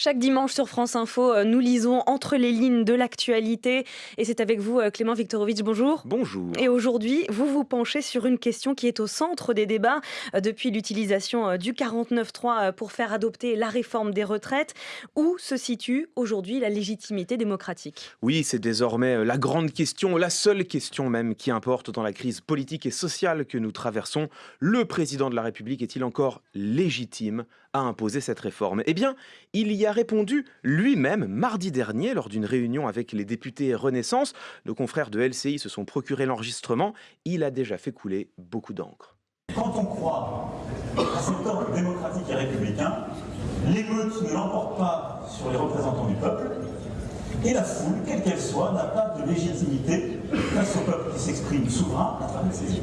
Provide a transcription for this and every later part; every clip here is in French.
Chaque dimanche sur France Info, euh, nous lisons entre les lignes de l'actualité. Et c'est avec vous, euh, Clément Viktorovitch. Bonjour. Bonjour. Et aujourd'hui, vous vous penchez sur une question qui est au centre des débats euh, depuis l'utilisation du 49.3 pour faire adopter la réforme des retraites. Où se situe aujourd'hui la légitimité démocratique? Oui, c'est désormais la grande question, la seule question même qui importe dans la crise politique et sociale que nous traversons. Le président de la République est-il encore légitime à imposer cette réforme? Eh bien, il y a répondu lui-même mardi dernier lors d'une réunion avec les députés Renaissance. Nos confrères de LCI se sont procuré l'enregistrement. Il a déjà fait couler beaucoup d'encre. Quand on croit à cet ordre démocratique et républicain, l'émeute ne l'emporte pas sur les représentants du peuple, et la foule, quelle qu'elle soit, n'a pas de légitimité face au peuple qui s'exprime souverain à travers ses yeux.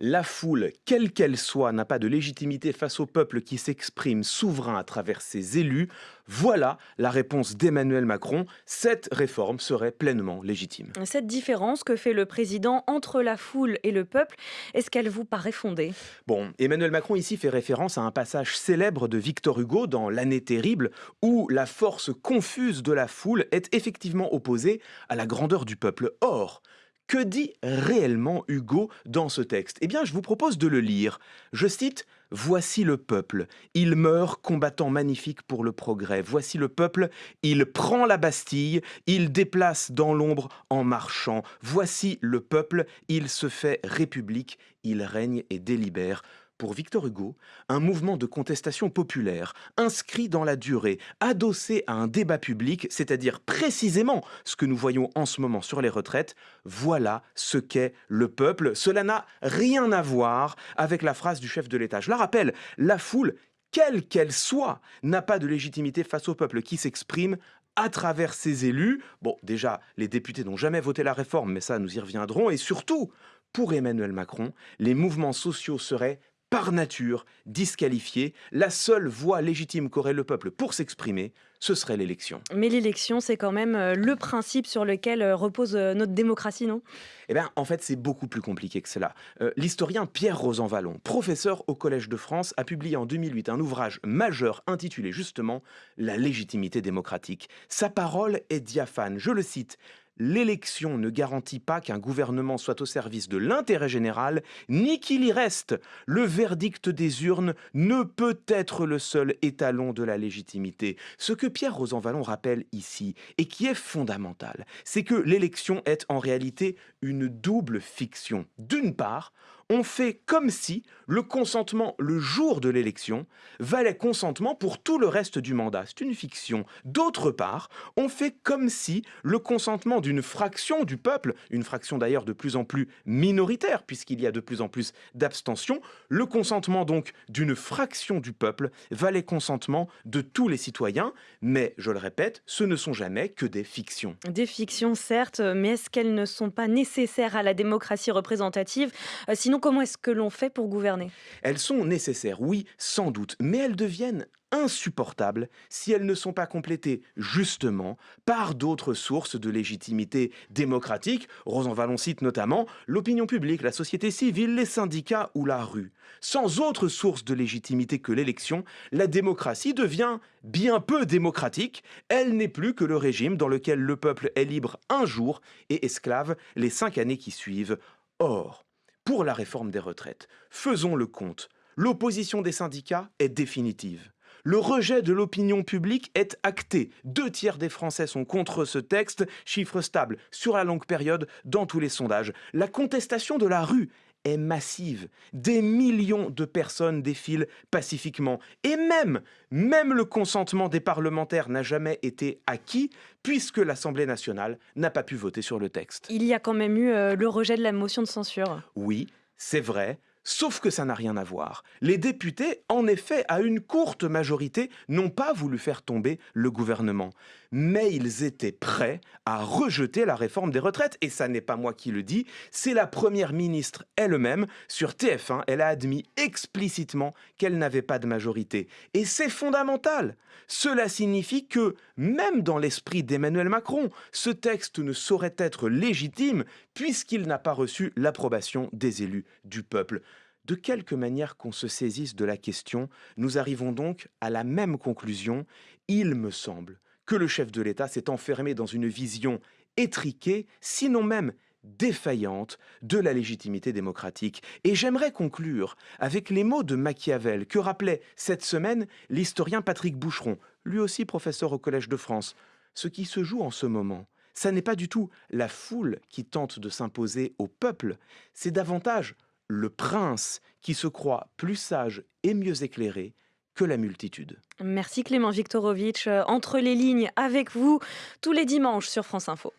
La foule, quelle qu'elle soit, n'a pas de légitimité face au peuple qui s'exprime souverain à travers ses élus. Voilà la réponse d'Emmanuel Macron. Cette réforme serait pleinement légitime. Cette différence que fait le président entre la foule et le peuple, est-ce qu'elle vous paraît fondée? Bon, Emmanuel Macron ici fait référence à un passage célèbre de Victor Hugo dans L'année terrible, où la force confuse de la foule est effectivement opposée à la grandeur du peuple. Or, que dit réellement Hugo dans ce texte? Eh bien, je vous propose de le lire. Je cite Voici le peuple, il meurt combattant magnifique pour le progrès. Voici le peuple, il prend la Bastille, il déplace dans l'ombre en marchant. Voici le peuple, il se fait république, il règne et délibère pour Victor Hugo, un mouvement de contestation populaire, inscrit dans la durée, adossé à un débat public, c'est-à-dire précisément ce que nous voyons en ce moment sur les retraites, voilà ce qu'est le peuple. Cela n'a rien à voir avec la phrase du chef de l'État. Je la rappelle, la foule, quelle qu'elle soit, n'a pas de légitimité face au peuple qui s'exprime à travers ses élus. Bon, déjà, les députés n'ont jamais voté la réforme, mais ça, nous y reviendrons. Et surtout, pour Emmanuel Macron, les mouvements sociaux seraient par nature disqualifié. La seule voie légitime qu'aurait le peuple pour s'exprimer, ce serait l'élection. Mais l'élection, c'est quand même euh, le principe sur lequel euh, repose euh, notre démocratie, non? Eh bien, en fait, c'est beaucoup plus compliqué que cela. L'historien Pierre Rosanvallon, professeur au Collège de France, a publié en 2008 un ouvrage majeur intitulé justement La légitimité démocratique. Sa parole est diaphane. Je le cite l'élection ne garantit pas qu'un gouvernement soit au service de l'intérêt général, ni qu'il y reste. Le verdict des urnes ne peut être le seul étalon de la légitimité. Ce que Pierre Rosanvallon rappelle ici, et qui est fondamental, c'est que l'élection est en réalité une double fiction. D'une part, on fait comme si le consentement le jour de l'élection valait consentement pour tout le reste du mandat. C'est une fiction. D'autre part, on fait comme si le consentement d'une fraction du peuple, une fraction d'ailleurs de plus en plus minoritaire puisqu'il y a de plus en plus d'abstention, le consentement donc d'une fraction du peuple valait consentement de tous les citoyens. Mais, je le répète, ce ne sont jamais que des fictions. Des fictions, certes, mais est-ce qu'elles ne sont pas nécessaires à la démocratie représentative? Euh, Comment est-ce que l'on fait pour gouverner? Elles sont nécessaires, oui, sans doute, mais elles deviennent insupportables si elles ne sont pas complétées justement par d'autres sources de légitimité démocratique. Rosanvallon cite notamment l'opinion publique, la société civile, les syndicats ou la rue. Sans autre source de légitimité que l'élection, la démocratie devient bien peu démocratique. Elle n'est plus que le régime dans lequel le peuple est libre un jour et esclave les cinq années qui suivent. Or, pour la réforme des retraites. Faisons le compte. L'opposition des syndicats est définitive. Le rejet de l'opinion publique est acté. Deux tiers des Français sont contre ce texte, chiffre stable sur la longue période dans tous les sondages. La contestation de la rue est massive. Des millions de personnes défilent pacifiquement. Et même, même le consentement des parlementaires n'a jamais été acquis, puisque l'Assemblée nationale n'a pas pu voter sur le texte. Il y a quand même eu euh, le rejet de la motion de censure. Oui, c'est vrai, Sauf que ça n'a rien à voir. Les députés, en effet, à une courte majorité, n'ont pas voulu faire tomber le gouvernement. Mais ils étaient prêts à rejeter la réforme des retraites. Et ça n'est pas moi qui le dis, c'est la première ministre elle-même. Sur TF1, elle a admis explicitement qu'elle n'avait pas de majorité. Et c'est fondamental. Cela signifie que, même dans l'esprit d'Emmanuel Macron, ce texte ne saurait être légitime puisqu'il n'a pas reçu l'approbation des élus du peuple. De quelque manière qu'on se saisisse de la question, nous arrivons donc à la même conclusion. Il me semble que le chef de l'État s'est enfermé dans une vision étriquée, sinon même défaillante de la légitimité démocratique. Et j'aimerais conclure avec les mots de Machiavel que rappelait cette semaine l'historien Patrick Boucheron, lui aussi professeur au Collège de France. Ce qui se joue en ce moment, ça n'est pas du tout la foule qui tente de s'imposer au peuple, c'est davantage le prince qui se croit plus sage et mieux éclairé la multitude. Merci Clément Viktorovitch. Entre les lignes avec vous tous les dimanches sur France Info.